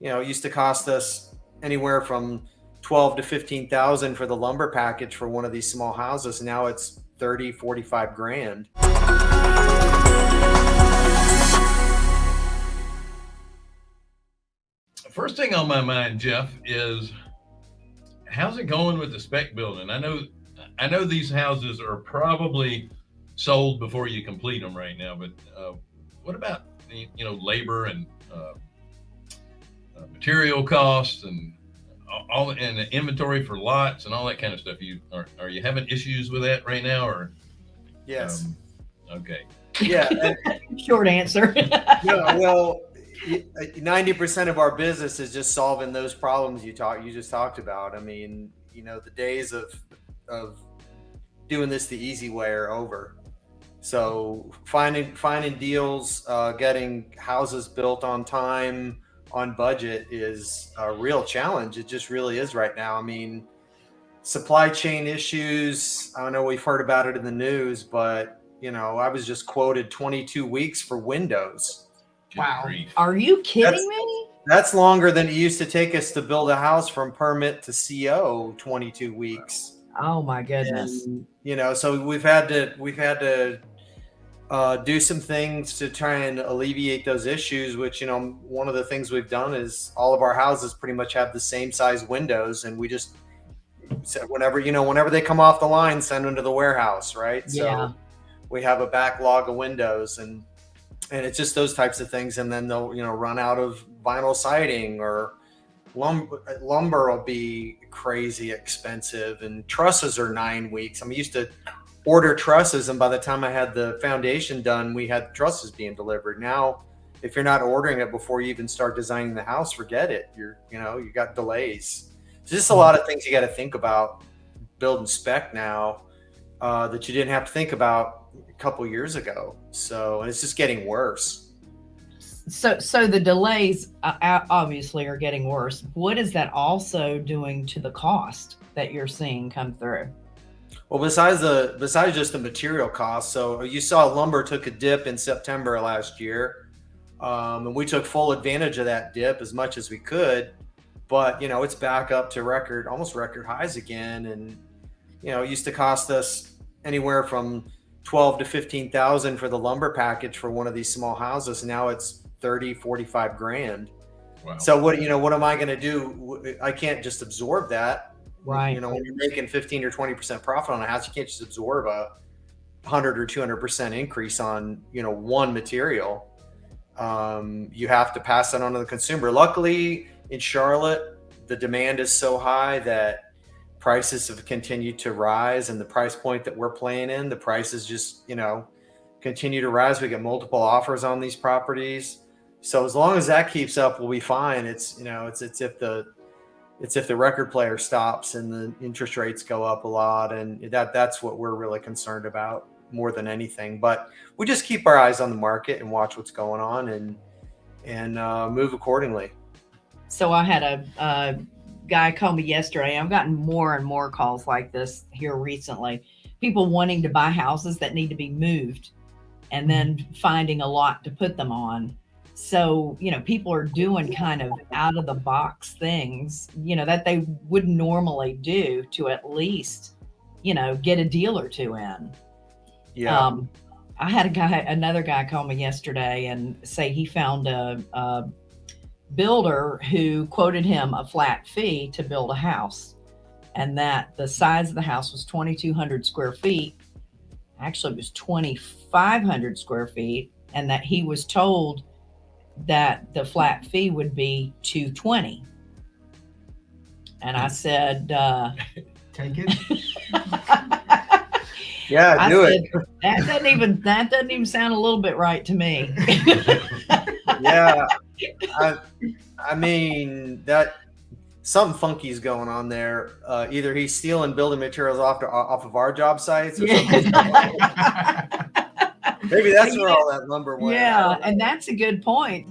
you know, it used to cost us anywhere from 12 to 15,000 for the lumber package for one of these small houses. Now it's 30, 45 grand. First thing on my mind, Jeff, is how's it going with the spec building? I know, I know these houses are probably sold before you complete them right now, but uh, what about you know labor and uh, material costs and all and the inventory for lots and all that kind of stuff. You are, are you having issues with that right now or? Yes. Um, okay. Yeah. Short answer. yeah. Well, 90% of our business is just solving those problems you talk, you just talked about. I mean, you know, the days of, of doing this the easy way are over. So finding, finding deals, uh, getting houses built on time, on budget is a real challenge. It just really is right now. I mean, supply chain issues. I don't know we've heard about it in the news, but you know, I was just quoted 22 weeks for windows. Wow. Are you kidding that's, me? That's longer than it used to take us to build a house from permit to CO 22 weeks. Oh my goodness. And, you know, so we've had to, we've had to uh, do some things to try and alleviate those issues, which, you know, one of the things we've done is all of our houses pretty much have the same size windows. And we just said, whenever, you know, whenever they come off the line, send them to the warehouse. Right. Yeah. So we have a backlog of windows and, and it's just those types of things. And then they'll, you know, run out of vinyl siding or lumber, lumber will be crazy expensive and trusses are nine weeks. I'm used to order trusses and by the time I had the foundation done, we had trusses being delivered. Now, if you're not ordering it before you even start designing the house, forget it. You're, you know, you got delays. It's just a lot of things you got to think about building spec now uh, that you didn't have to think about a couple years ago. So, and it's just getting worse. So, so the delays uh, obviously are getting worse. What is that also doing to the cost that you're seeing come through? Well, besides the besides just the material costs, so you saw lumber took a dip in September last year, um, and we took full advantage of that dip as much as we could. But you know, it's back up to record, almost record highs again, and you know, it used to cost us anywhere from twelve to fifteen thousand for the lumber package for one of these small houses. Now it's 30, 45 grand. Wow. So what you know, what am I going to do? I can't just absorb that. Right. You know, when you're making 15 or 20% profit on a house, you can't just absorb a 100 or 200% increase on, you know, one material. Um, you have to pass that on to the consumer. Luckily, in Charlotte, the demand is so high that prices have continued to rise and the price point that we're playing in, the prices just, you know, continue to rise. We get multiple offers on these properties. So as long as that keeps up, we'll be fine. It's, you know, it's, it's if the, it's if the record player stops and the interest rates go up a lot and that that's what we're really concerned about more than anything. But we just keep our eyes on the market and watch what's going on and and uh, move accordingly. So i had a, a guy call me yesterday. I've gotten more and more calls like this here recently. People wanting to buy houses that need to be moved and then finding a lot to put them on so, you know, people are doing kind of out of the box things, you know, that they wouldn't normally do to at least, you know, get a deal or two in. Yeah. Um, I had a guy, another guy call me yesterday and say he found a, a builder who quoted him a flat fee to build a house and that the size of the house was 2,200 square feet. Actually, it was 2,500 square feet and that he was told that the flat fee would be 220 and i said uh take it. Yeah I do said, it that doesn't even that doesn't even sound a little bit right to me. Yeah I, I mean that something funky is going on there. Uh either he's stealing building materials off to, off of our job sites or yeah. Maybe that's where all that lumber went. Yeah, and that's a good point.